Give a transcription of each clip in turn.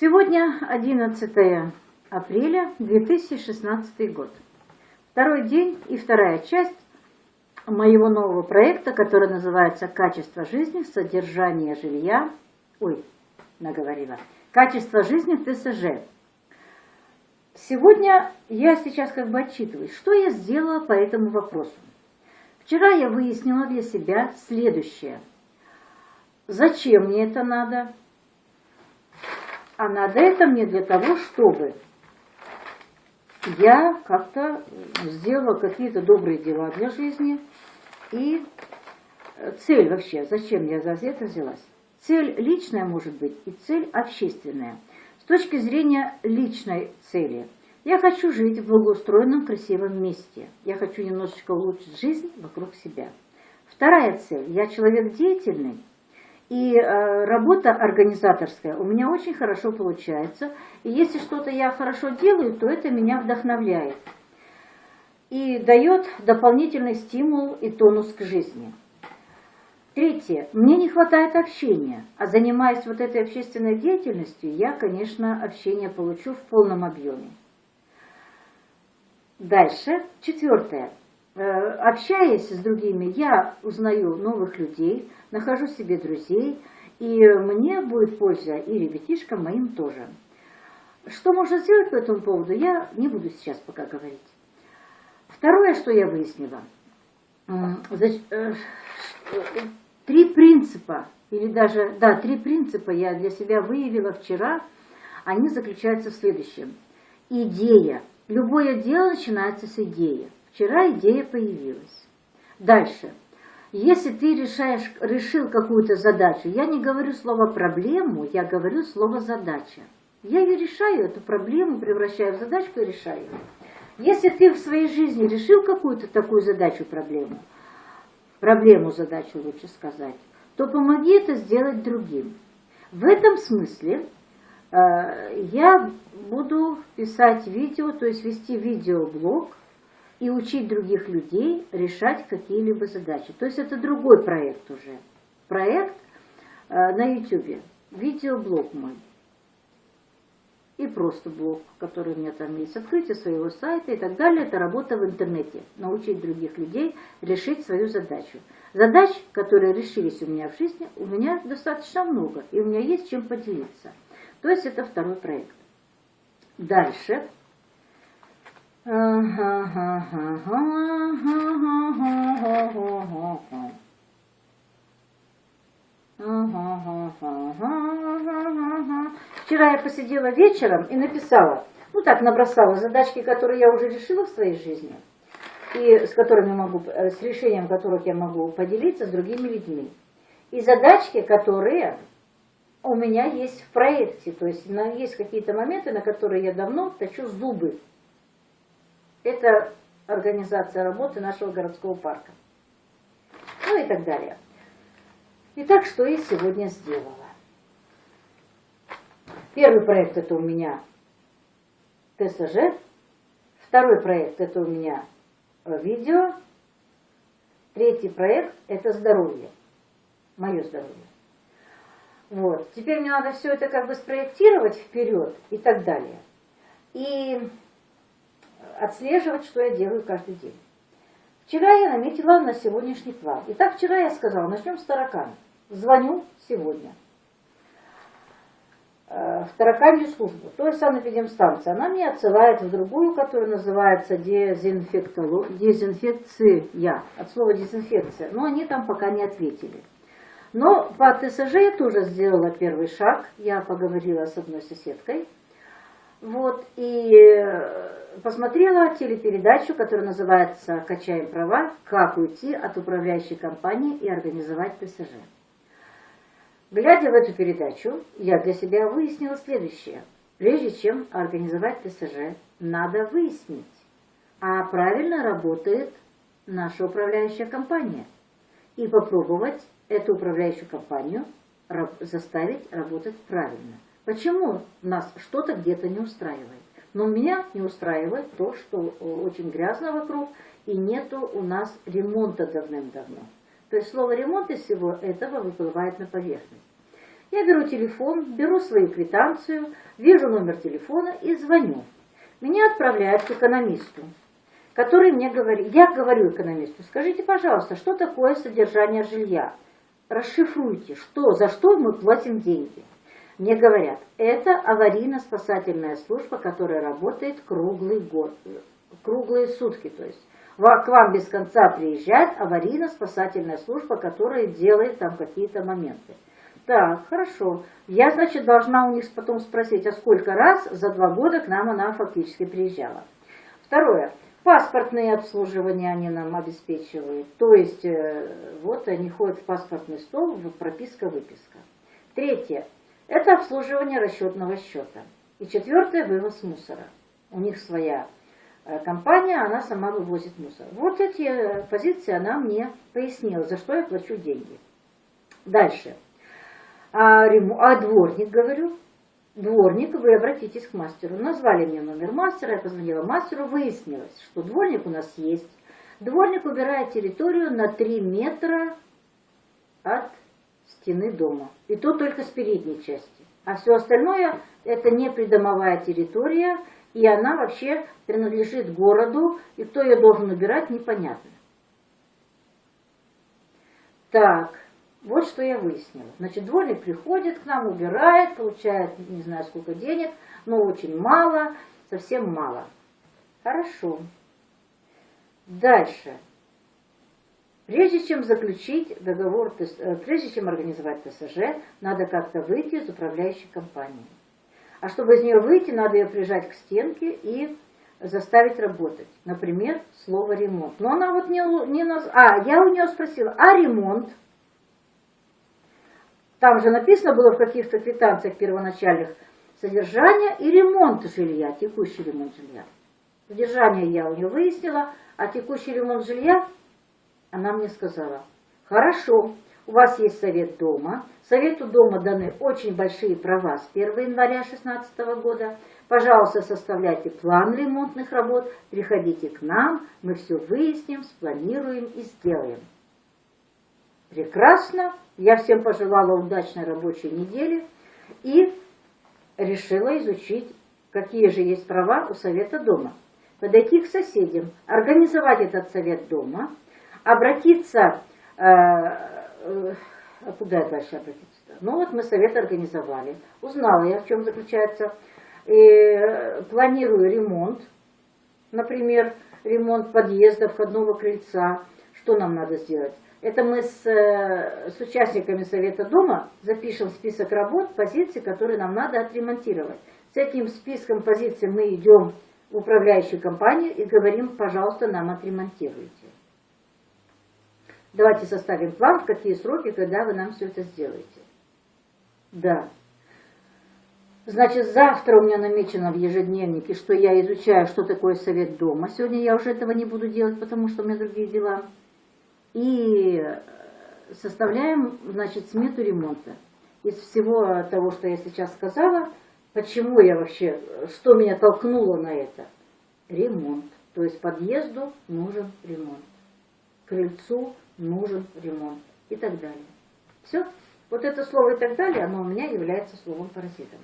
Сегодня 11 апреля 2016 год. Второй день и вторая часть моего нового проекта, который называется «Качество жизни, содержание жилья». Ой, наговорила. «Качество жизни в ТСЖ». Сегодня я сейчас как бы отчитываюсь, что я сделала по этому вопросу. Вчера я выяснила для себя следующее. Зачем мне это надо? А надо это мне для того, чтобы я как-то сделала какие-то добрые дела для жизни. И цель вообще, зачем я за это взялась? Цель личная может быть и цель общественная. С точки зрения личной цели, я хочу жить в благоустроенном, красивом месте. Я хочу немножечко улучшить жизнь вокруг себя. Вторая цель. Я человек деятельный, и э, работа организаторская у меня очень хорошо получается. И если что-то я хорошо делаю, то это меня вдохновляет. И дает дополнительный стимул и тонус к жизни. Третье. Мне не хватает общения. А занимаясь вот этой общественной деятельностью, я, конечно, общение получу в полном объеме. Дальше. Четвертое. Э, общаясь с другими, я узнаю новых людей, нахожу себе друзей, и мне будет польза, и ребятишкам моим тоже. Что можно сделать по этому поводу, я не буду сейчас пока говорить. Второе, что я выяснила, э, три принципа, или даже, да, три принципа я для себя выявила вчера, они заключаются в следующем. Идея. Любое дело начинается с идеи. Вчера идея появилась. Дальше. Если ты решаешь, решил какую-то задачу, я не говорю слово «проблему», я говорю слово «задача». Я ее решаю, эту проблему превращаю в задачку и решаю. Если ты в своей жизни решил какую-то такую задачу, проблему, проблему, задачу лучше сказать, то помоги это сделать другим. В этом смысле э, я буду писать видео, то есть вести видеоблог – и учить других людей решать какие-либо задачи. То есть это другой проект уже. Проект э, на YouTube, видеоблог мой. И просто блог, который у меня там есть, открытие своего сайта и так далее. Это работа в интернете. Научить других людей решить свою задачу. Задач, которые решились у меня в жизни, у меня достаточно много. И у меня есть чем поделиться. То есть это второй проект. Дальше Вчера я посидела вечером и написала, ну так, набросала задачки, которые я уже решила в своей жизни, и с которыми могу, с решением которых я могу поделиться с другими людьми. И задачки, которые у меня есть в проекте, то есть есть какие-то моменты, на которые я давно точу зубы. Это организация работы нашего городского парка. Ну и так далее. Итак, что я сегодня сделала? Первый проект это у меня ТСЖ. Второй проект это у меня видео. Третий проект это здоровье. Мое здоровье. Вот. Теперь мне надо все это как бы спроектировать вперед и так далее. И отслеживать, что я делаю каждый день. Вчера я наметила на сегодняшний план. Итак, вчера я сказала, начнем с таракана. Звоню сегодня э, в тараканью службу, то есть санэпидемстанция. Она меня отсылает в другую, которая называется дезинфекция, от слова дезинфекция. Но они там пока не ответили. Но по ТСЖ я тоже сделала первый шаг. Я поговорила с одной соседкой. Вот, и посмотрела телепередачу, которая называется «Качаем права. Как уйти от управляющей компании и организовать ТСЖ». Глядя в эту передачу, я для себя выяснила следующее. Прежде чем организовать ТСЖ, надо выяснить, а правильно работает наша управляющая компания. И попробовать эту управляющую компанию заставить работать правильно. Почему нас что-то где-то не устраивает? Но меня не устраивает то, что очень грязно вокруг, и нету у нас ремонта давным-давно. То есть слово ремонт из всего этого выплывает на поверхность. Я беру телефон, беру свою квитанцию, вижу номер телефона и звоню. Меня отправляют к экономисту, который мне говорит, я говорю экономисту, скажите, пожалуйста, что такое содержание жилья? Расшифруйте, что, за что мы платим деньги. Мне говорят, это аварийно-спасательная служба, которая работает круглый год, круглые сутки, то есть к вам без конца приезжает аварийно-спасательная служба, которая делает там какие-то моменты. Так, хорошо. Я, значит, должна у них потом спросить, а сколько раз за два года к нам она фактически приезжала. Второе. Паспортные обслуживания они нам обеспечивают. То есть, э, вот они ходят в паспортный стол, прописка-выписка. Третье. Это обслуживание расчетного счета. И четвертое – вывоз мусора. У них своя Э, компания, она сама вывозит мусор. Вот эти э, позиции она мне пояснила, за что я плачу деньги. Дальше. А, а дворник, говорю, дворник, вы обратитесь к мастеру. Назвали мне номер мастера, я позвонила мастеру, выяснилось, что дворник у нас есть. Дворник убирает территорию на 3 метра от стены дома. И то только с передней части. А все остальное это не придомовая территория, и она вообще принадлежит городу, и кто ее должен убирать, непонятно. Так, вот что я выяснила. Значит, дворник приходит к нам, убирает, получает не знаю сколько денег, но очень мало, совсем мало. Хорошо. Дальше. Прежде чем заключить договор, э, прежде чем организовать ТСЖ, надо как-то выйти из управляющей компании. А чтобы из нее выйти, надо ее прижать к стенке и заставить работать. Например, слово ремонт. Но она вот не, не наз... А, я у нее спросила, а ремонт? Там же написано было в каких-то квитанциях первоначальных содержание и ремонт жилья, текущий ремонт жилья. Содержание я у нее выяснила, а текущий ремонт жилья она мне сказала, хорошо, у вас есть совет дома. Совету дома даны очень большие права с 1 января 2016 года. Пожалуйста, составляйте план ремонтных работ, приходите к нам, мы все выясним, спланируем и сделаем. Прекрасно. Я всем пожелала удачной рабочей недели и решила изучить, какие же есть права у совета дома. Подойти к соседям, организовать этот совет дома, обратиться куда дальше обратиться? Ну вот мы совет организовали. Узнала я, в чем заключается. И э, планирую ремонт, например, ремонт подъезда, входного крыльца. Что нам надо сделать? Это мы с, э, с участниками Совета Дома запишем список работ, позиций, которые нам надо отремонтировать. С этим списком позиций мы идем в управляющую компанию и говорим, пожалуйста, нам отремонтируйте. Давайте составим план, в какие сроки, когда вы нам все это сделаете. Да. Значит, завтра у меня намечено в ежедневнике, что я изучаю, что такое совет дома. Сегодня я уже этого не буду делать, потому что у меня другие дела. И составляем, значит, смету ремонта. Из всего того, что я сейчас сказала, почему я вообще, что меня толкнуло на это? Ремонт. То есть подъезду нужен ремонт. Крыльцу нужен ремонт и так далее. Все. Вот это слово и так далее, оно у меня является словом паразитом.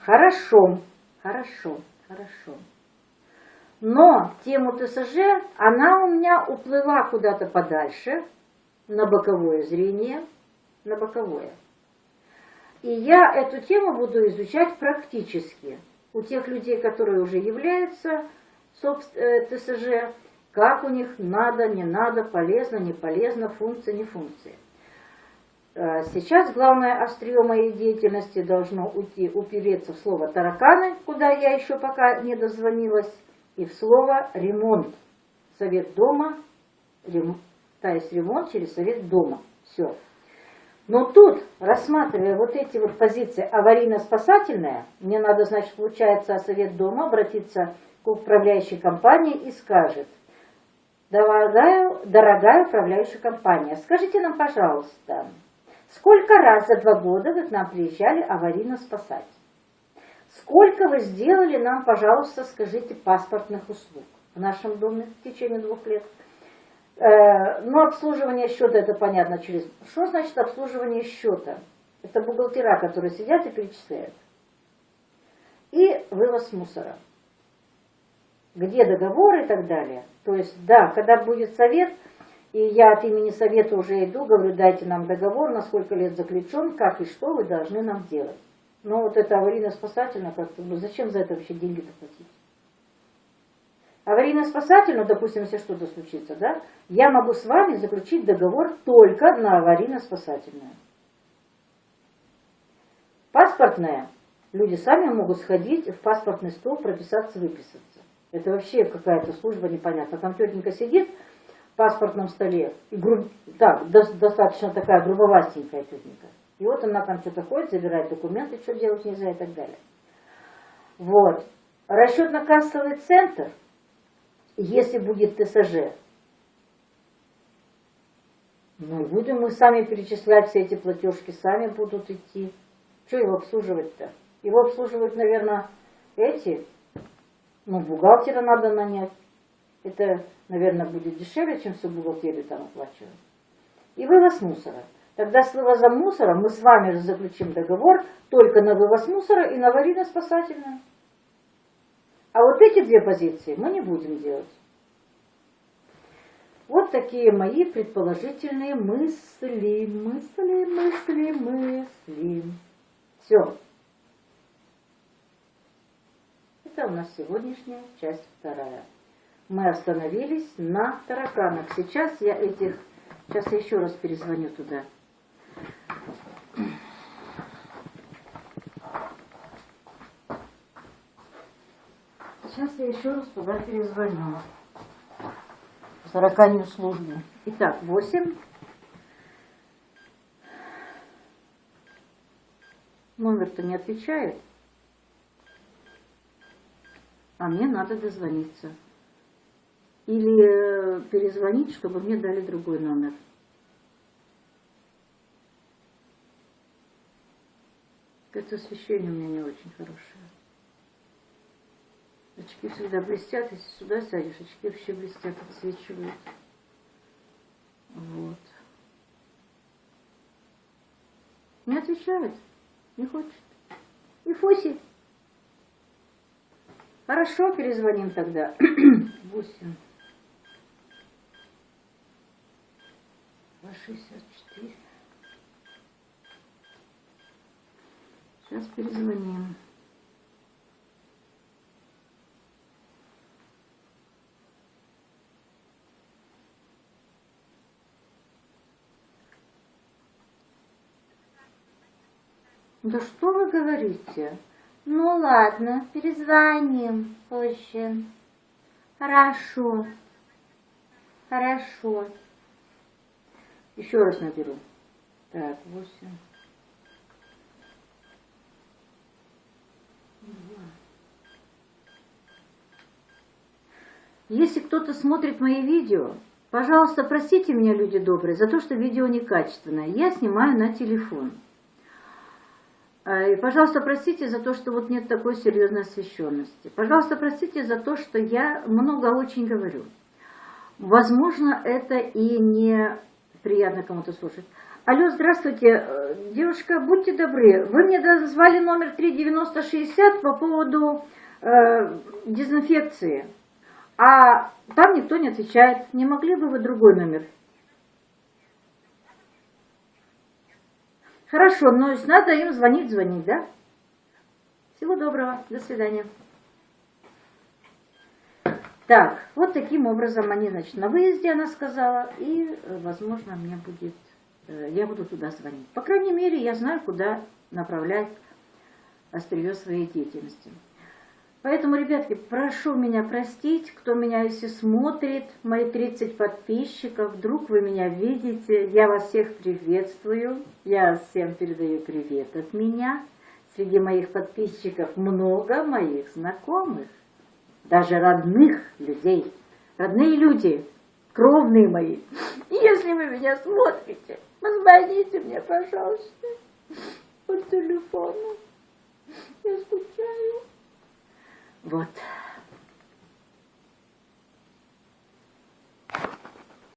Хорошо, хорошо, хорошо. Но тему ТСЖ, она у меня уплыла куда-то подальше, на боковое зрение, на боковое. И я эту тему буду изучать практически у тех людей, которые уже являются э, ТСЖ, как у них надо, не надо, полезно, не полезно, функция, не функция. Э, сейчас главное острие моей деятельности должно уйти, упереться в слово тараканы, куда я еще пока не дозвонилась, и в слово ремонт. Совет дома, рем, то есть ремонт через совет дома. Все. Но тут, рассматривая вот эти вот позиции аварийно-спасательная, мне надо, значит, получается, совет дома обратиться к управляющей компании и скажет, Дорогая, дорогая управляющая компания, скажите нам, пожалуйста, сколько раз за два года вы к нам приезжали аварийно спасать? Сколько вы сделали нам, пожалуйста, скажите, паспортных услуг в нашем доме в течение двух лет? Э, ну, обслуживание счета, это понятно через... Что значит обслуживание счета? Это бухгалтера, которые сидят и перечисляют. И вывоз мусора. Где договор и так далее. То есть, да, когда будет совет, и я от имени совета уже иду, говорю, дайте нам договор, на сколько лет заключен, как и что вы должны нам делать. Но вот это аварийно-спасательно, как-то, ну, зачем за это вообще деньги доплатить? Аварийно-спасательно, допустим, если что-то случится, да, я могу с вами заключить договор только на аварийно-спасательное. Паспортное, люди сами могут сходить в паспортный стол, прописаться, выписаться. Это вообще какая-то служба непонятная. Там тетенька сидит в паспортном столе, и груб... так, достаточно такая грубовастенькая тетенька. И вот она там что-то ходит, забирает документы, что делать нельзя и так далее. Вот. Расчетно-кассовый центр, если будет ТСЖ, ну, будем мы сами перечислять все эти платежки, сами будут идти. Что его обслуживать-то? Его обслуживают, наверное, эти. Ну, бухгалтера надо нанять. Это, наверное, будет дешевле, чем всю бухгалтерию там оплачивать. И вывоз мусора. Тогда с вывозом мусора мы с вами же заключим договор только на вывоз мусора и на аварийно-спасательное. А вот эти две позиции мы не будем делать. Вот такие мои предположительные мысли, мысли, мысли, мысли. Все. Это у нас сегодняшняя часть вторая. Мы остановились на тараканах. Сейчас я этих... Сейчас я еще раз перезвоню туда. Сейчас я еще раз туда перезвоню. Тараканью службу. Итак, 8. Номер-то не отвечает. А мне надо дозвониться. Или перезвонить, чтобы мне дали другой номер. Это освещение у меня не очень хорошее. Очки всегда блестят, если сюда сядешь, очки вообще блестят, отсвечивают. Вот. Не отвечает, не хочет. И Фоси. Хорошо, перезвоним тогда. Восемь. Два шестьдесят четыре. Сейчас перезвоним. Да что вы говорите? Ну ладно, перезвоним позже. Хорошо. Хорошо. Еще раз наберу. Так, восемь. Если кто-то смотрит мои видео, пожалуйста, простите меня, люди добрые, за то, что видео некачественное. Я снимаю на телефон. И, пожалуйста, простите за то, что вот нет такой серьезной освещенности. Пожалуйста, простите за то, что я много очень говорю. Возможно, это и не приятно кому-то слушать. Алло, здравствуйте, э, девушка, будьте добры, вы мне назвали номер 39060 по поводу э, дезинфекции, а там никто не отвечает. Не могли бы вы другой номер Хорошо, но надо им звонить, звонить, да? Всего доброго, до свидания. Так, вот таким образом они, значит, на выезде, она сказала, и, э, возможно, мне будет, э, я буду туда звонить. По крайней мере, я знаю, куда направлять острие своей деятельности. Поэтому, ребятки, прошу меня простить, кто меня если смотрит, мои 30 подписчиков, вдруг вы меня видите, я вас всех приветствую, я всем передаю привет от меня. Среди моих подписчиков много моих знакомых, даже родных людей, родные люди, кровные мои. Если вы меня смотрите, позвоните мне, пожалуйста, по телефону. Я скучаю. Вот.